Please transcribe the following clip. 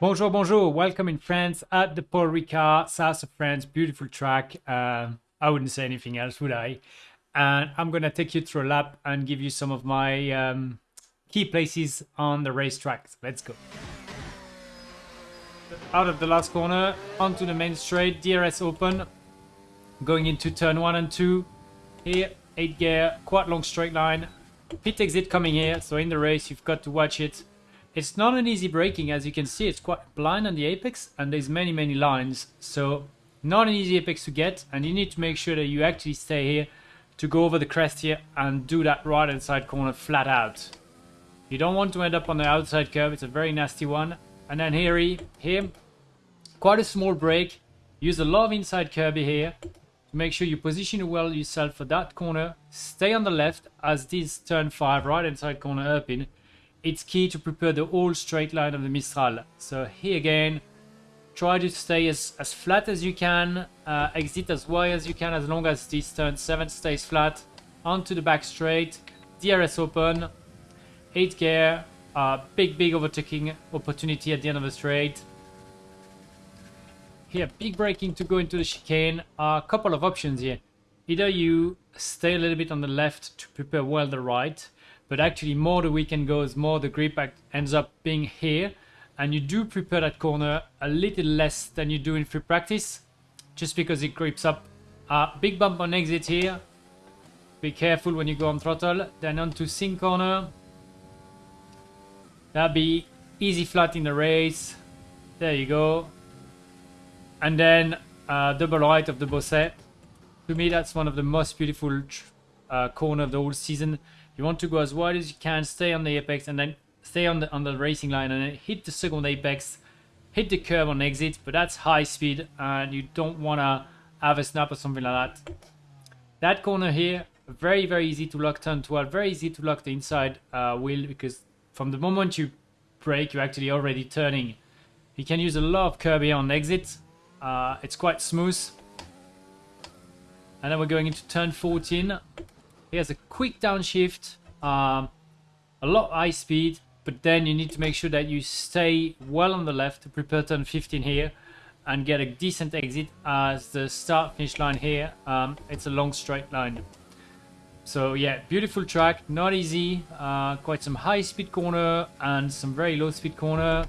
Bonjour, bonjour. Welcome in France at the Paul Ricard, south of France. Beautiful track. Uh, I wouldn't say anything else, would I? And I'm going to take you through a lap and give you some of my um, key places on the racetrack. Let's go. Out of the last corner, onto the main straight, DRS open. Going into turn one and two. Here, 8 gear, quite long straight line. Pit exit coming here, so in the race you've got to watch it it's not an easy braking, as you can see, it's quite blind on the apex, and there's many, many lines, so not an easy apex to get, and you need to make sure that you actually stay here to go over the crest here and do that right hand side corner flat out. You don't want to end up on the outside curve, it's a very nasty one. And then here, he, here quite a small brake, use a lot of inside curb here, to make sure you position well yourself for that corner, stay on the left as this turn 5 right hand side corner up in, it's key to prepare the whole straight line of the Mistral. So here again, try to stay as, as flat as you can, uh, exit as wide as you can as long as this turn 7 stays flat, onto the back straight, DRS open, 8 gear, uh, big big overtaking opportunity at the end of the straight. Here, big braking to go into the chicane, a uh, couple of options here. Either you stay a little bit on the left to prepare well the right, but actually more the weekend goes, more the grip ends up being here. And you do prepare that corner a little less than you do in free practice, just because it grips up. Uh, big bump on exit here. Be careful when you go on throttle. Then onto Signes corner. That'll be easy flat in the race. There you go. And then uh, double right of the Beausset. To me, that's one of the most beautiful uh, corner of the whole season. You want to go as wide as you can, stay on the apex, and then stay on the on the racing line, and then hit the second apex, hit the curve on exit. But that's high speed, and you don't want to have a snap or something like that. That corner here, very very easy to lock turn 12, very easy to lock the inside uh, wheel because from the moment you brake, you're actually already turning. You can use a lot of curb here on exit. Uh, it's quite smooth. And then we're going into turn 14. He has a quick downshift, um, a lot high speed, but then you need to make sure that you stay well on the left to prepare turn 15 here and get a decent exit as the start finish line here. Um, it's a long straight line. So yeah, beautiful track, not easy, uh, quite some high speed corner and some very low speed corner.